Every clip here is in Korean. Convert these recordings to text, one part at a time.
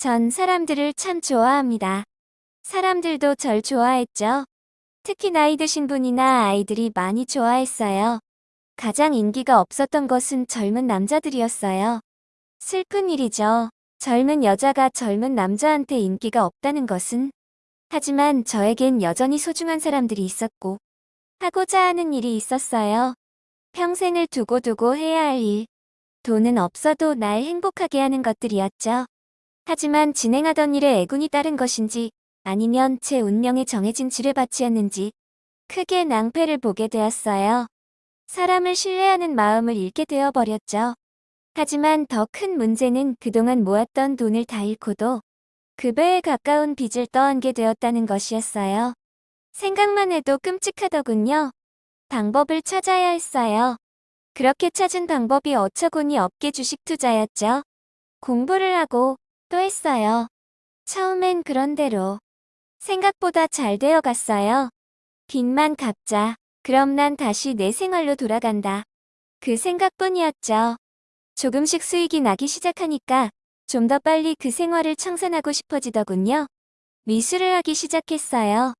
전 사람들을 참 좋아합니다. 사람들도 절 좋아했죠. 특히 나이 드신 분이나 아이들이 많이 좋아했어요. 가장 인기가 없었던 것은 젊은 남자들이었어요. 슬픈 일이죠. 젊은 여자가 젊은 남자한테 인기가 없다는 것은 하지만 저에겐 여전히 소중한 사람들이 있었고 하고자 하는 일이 있었어요. 평생을 두고두고 해야 할 일. 돈은 없어도 날 행복하게 하는 것들이었죠. 하지만 진행하던 일에 애군이 따른 것인지 아니면 제 운명에 정해진 지뢰밭이었는지 크게 낭패를 보게 되었어요. 사람을 신뢰하는 마음을 잃게 되어버렸죠. 하지만 더 큰 문제는 그동안 모았던 돈을 다 잃고도 그 배에 가까운 빚을 떠안게 되었다는 것이었어요. 생각만 해도 끔찍하더군요. 방법을 찾아야 했어요. 그렇게 찾은 방법이 어처구니 없게 주식 투자였죠. 공부를 하고 또 했어요. 처음엔 그런대로 생각보다 잘 되어 갔어요. 빚만 갚자. 그럼 난 다시 내 생활로 돌아간다. 그 생각뿐이었죠. 조금씩 수익이 나기 시작하니까 좀 더 빨리 그 생활을 청산하고 싶어지더군요. 미술을 하기 시작했어요.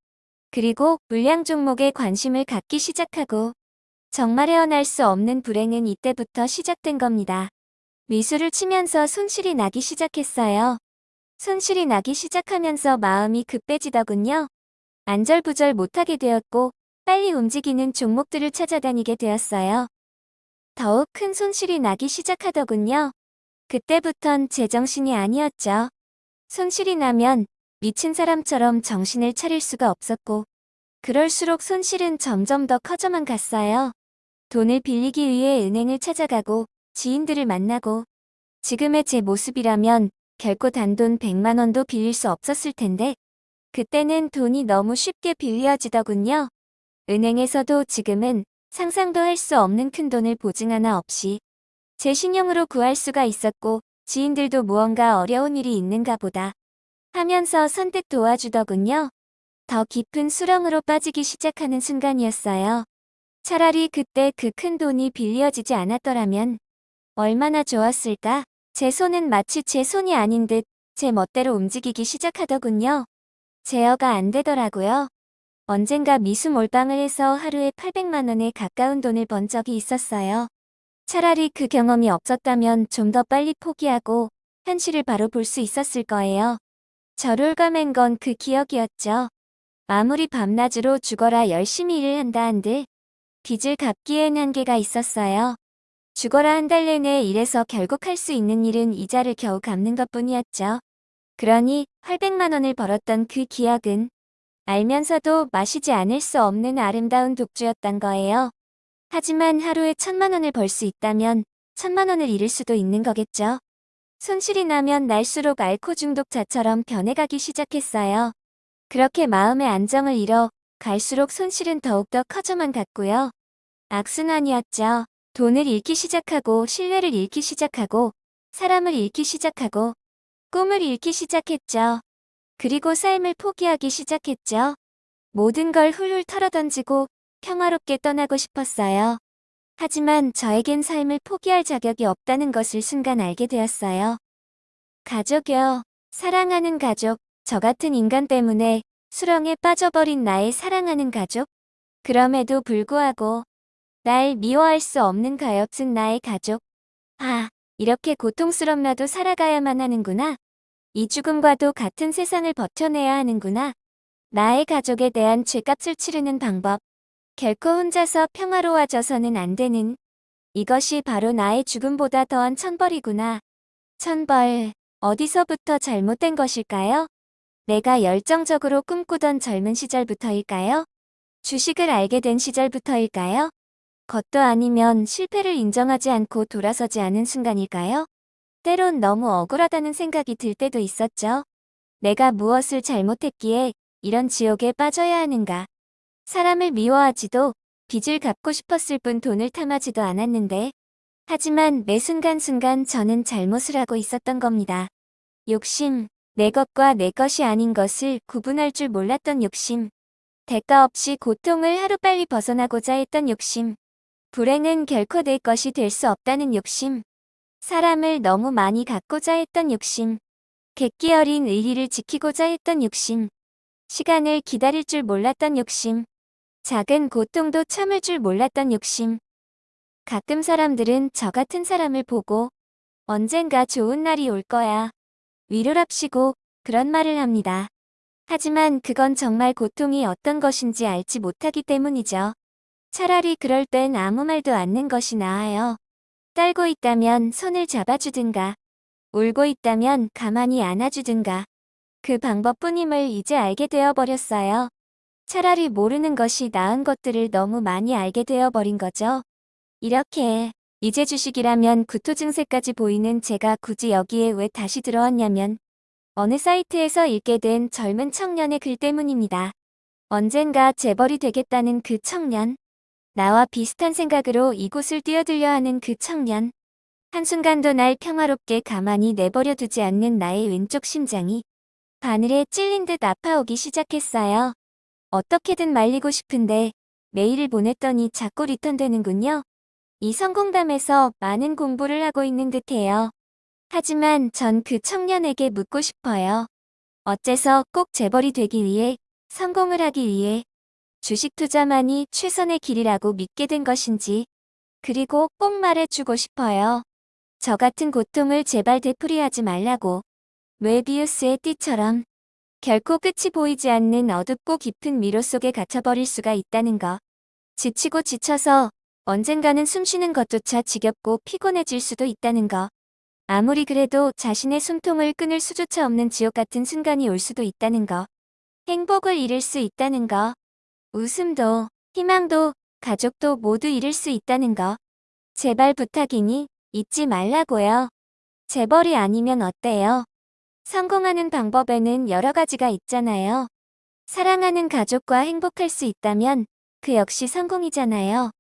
그리고 물량 종목에 관심을 갖기 시작하고 정말 헤어날 수 없는 불행은 이때부터 시작된 겁니다. 미술을 치면서 손실이 나기 시작했어요. 손실이 나기 시작하면서 마음이 급해지더군요. 안절부절 못하게 되었고 빨리 움직이는 종목들을 찾아다니게 되었어요. 더욱 큰 손실이 나기 시작하더군요. 그때부턴 제정신이 아니었죠. 손실이 나면 미친 사람처럼 정신을 차릴 수가 없었고 그럴수록 손실은 점점 더 커져만 갔어요. 돈을 빌리기 위해 은행을 찾아가고 지인들을 만나고 지금의 제 모습이라면 결코 단돈 100만 원도 빌릴 수 없었을 텐데 그때는 돈이 너무 쉽게 빌려지더군요. 은행에서도 지금은 상상도 할 수 없는 큰 돈을 보증 하나 없이 제 신용으로 구할 수가 있었고 지인들도 무언가 어려운 일이 있는가 보다 하면서 선뜻 도와주더군요. 더 깊은 수렁으로 빠지기 시작하는 순간이었어요. 차라리 그때 그 큰 돈이 빌려지지 않았더라면 얼마나 좋았을까? 제 손은 마치 제 손이 아닌 듯 제 멋대로 움직이기 시작하더군요. 제어가 안 되더라고요. 언젠가 미수 몰빵을 해서 하루에 800만 원에 가까운 돈을 번 적이 있었어요. 차라리 그 경험이 없었다면 좀 더 빨리 포기하고 현실을 바로 볼 수 있었을 거예요. 저를 감은 건그 기억이었죠. 아무리 밤낮으로 죽어라 열심히 일을 한다 한들 빚을 갚기엔 한계가 있었어요. 죽어라 한 달 내내 일해서 결국 할 수 있는 일은 이자를 겨우 갚는 것뿐이었죠. 그러니 800만 원을 벌었던 그 기억은 알면서도 마시지 않을 수 없는 아름다운 독주였던 거예요. 하지만 하루에 천만 원을 벌 수 있다면 천만 원을 잃을 수도 있는 거겠죠. 손실이 나면 날수록 알코 중독자처럼 변해가기 시작했어요. 그렇게 마음의 안정을 잃어 갈수록 손실은 더욱더 커져만 갔고요. 악순환이었죠. 돈을 잃기 시작하고 신뢰를 잃기 시작하고 사람을 잃기 시작하고 꿈을 잃기 시작했죠. 그리고 삶을 포기하기 시작했죠. 모든 걸 훌훌 털어던지고 평화롭게 떠나고 싶었어요. 하지만 저에겐 삶을 포기할 자격이 없다는 것을 순간 알게 되었어요. 가족여, 사랑하는 가족, 저 같은 인간 때문에 수렁에 빠져버린 나의 사랑하는 가족? 그럼에도 불구하고 날 미워할 수 없는 가엾은 나의 가족. 아, 이렇게 고통스럽나도 살아가야만 하는구나. 이 죽음과도 같은 세상을 버텨내야 하는구나. 나의 가족에 대한 죄값을 치르는 방법. 결코 혼자서 평화로워져서는 안 되는 이것이 바로 나의 죽음보다 더한 천벌이구나. 천벌, 어디서부터 잘못된 것일까요? 내가 열정적으로 꿈꾸던 젊은 시절부터일까요? 주식을 알게 된 시절부터일까요? 것도 아니면 실패를 인정하지 않고 돌아서지 않은 순간일까요? 때론 너무 억울하다는 생각이 들 때도 있었죠. 내가 무엇을 잘못했기에 이런 지옥에 빠져야 하는가. 사람을 미워하지도 빚을 갚고 싶었을 뿐 돈을 탐하지도 않았는데 하지만 매 순간순간 저는 잘못을 하고 있었던 겁니다. 욕심, 내 것과 내 것이 아닌 것을 구분할 줄 몰랐던 욕심, 대가 없이 고통을 하루빨리 벗어나고자 했던 욕심, 불행은 결코 내 것이 될 수 없다는 욕심, 사람을 너무 많이 갖고자 했던 욕심, 객기 어린 의리를 지키고자 했던 욕심. 시간을 기다릴 줄 몰랐던 욕심. 작은 고통도 참을 줄 몰랐던 욕심. 가끔 사람들은 저 같은 사람을 보고 언젠가 좋은 날이 올 거야. 위로랍시고 그런 말을 합니다. 하지만 그건 정말 고통이 어떤 것인지 알지 못하기 때문이죠. 차라리 그럴 땐 아무 말도 않는 것이 나아요. 떨고 있다면 손을 잡아주든가, 울고 있다면 가만히 안아주든가. 그 방법뿐임을 이제 알게 되어버렸어요. 차라리 모르는 것이 나은 것들을 너무 많이 알게 되어버린 거죠. 이렇게 이제 주식이라면 구토 증세까지 보이는 제가 굳이 여기에 왜 다시 들어왔냐면 어느 사이트에서 읽게 된 젊은 청년의 글 때문입니다. 언젠가 재벌이 되겠다는 그 청년. 나와 비슷한 생각으로 이곳을 뛰어들려 하는 그 청년. 한순간도 날 평화롭게 가만히 내버려 두지 않는 나의 왼쪽 심장이 바늘에 찔린 듯 아파오기 시작했어요. 어떻게든 말리고 싶은데 메일을 보냈더니 자꾸 리턴되는군요. 이 성공담에서 많은 공부를 하고 있는 듯해요. 하지만 전 그 청년에게 묻고 싶어요. 어째서 꼭 재벌이 되기 위해, 성공을 하기 위해 주식 투자만이 최선의 길이라고 믿게 된 것인지, 그리고 꼭 말해주고 싶어요. 저 같은 고통을 제발 되풀이하지 말라고. 웨비우스의 띠처럼 결코 끝이 보이지 않는 어둡고 깊은 미로 속에 갇혀버릴 수가 있다는 거. 지치고 지쳐서 언젠가는 숨쉬는 것조차 지겹고 피곤해질 수도 있다는 거. 아무리 그래도 자신의 숨통을 끊을 수조차 없는 지옥 같은 순간이 올 수도 있다는 거. 행복을 잃을 수 있다는 거. 웃음도, 희망도, 가족도 모두 잃을 수 있다는 거. 제발 부탁이니 잊지 말라고요. 재벌이 아니면 어때요? 성공하는 방법에는 여러 가지가 있잖아요. 사랑하는 가족과 행복할 수 있다면 그 역시 성공이잖아요.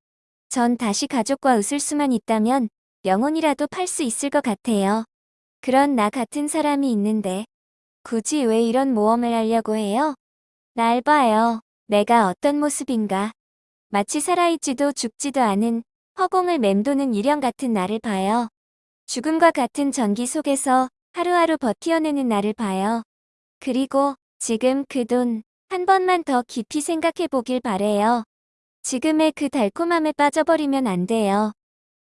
전 다시 가족과 웃을 수만 있다면 영혼이라도 팔 수 있을 것 같아요. 그런 나 같은 사람이 있는데 굳이 왜 이런 모험을 하려고 해요? 날 봐요. 내가 어떤 모습인가. 마치 살아있지도 죽지도 않은 허공을 맴도는 유령 같은 나를 봐요. 죽음과 같은 전기 속에서 하루하루 버티어내는 나를 봐요. 그리고 지금 그 돈 한 번만 더 깊이 생각해 보길 바래요. 지금의 그 달콤함에 빠져버리면 안 돼요.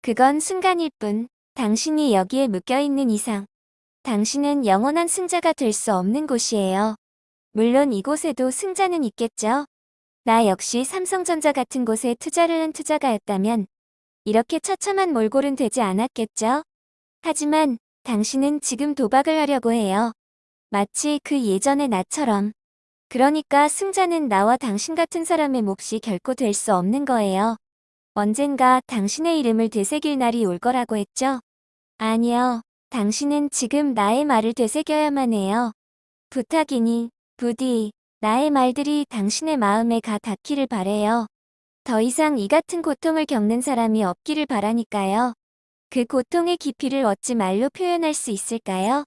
그건 순간일 뿐 당신이 여기에 묶여있는 이상 당신은 영원한 승자가 될 수 없는 곳이에요. 물론 이곳에도 승자는 있겠죠. 나 역시 삼성전자 같은 곳에 투자를 한 투자가였다면 이렇게 처참한 몰골은 되지 않았겠죠. 하지만 당신은 지금 도박을 하려고 해요. 마치 그 예전의 나처럼. 그러니까 승자는 나와 당신 같은 사람의 몫이 결코 될 수 없는 거예요. 언젠가 당신의 이름을 되새길 날이 올 거라고 했죠? 아니요. 당신은 지금 나의 말을 되새겨야만 해요. 부탁이니, 부디, 나의 말들이 당신의 마음에 가 닿기를 바래요. 더 이상 이 같은 고통을 겪는 사람이 없기를 바라니까요. 그 고통의 깊이를 어찌 말로 표현할 수 있을까요?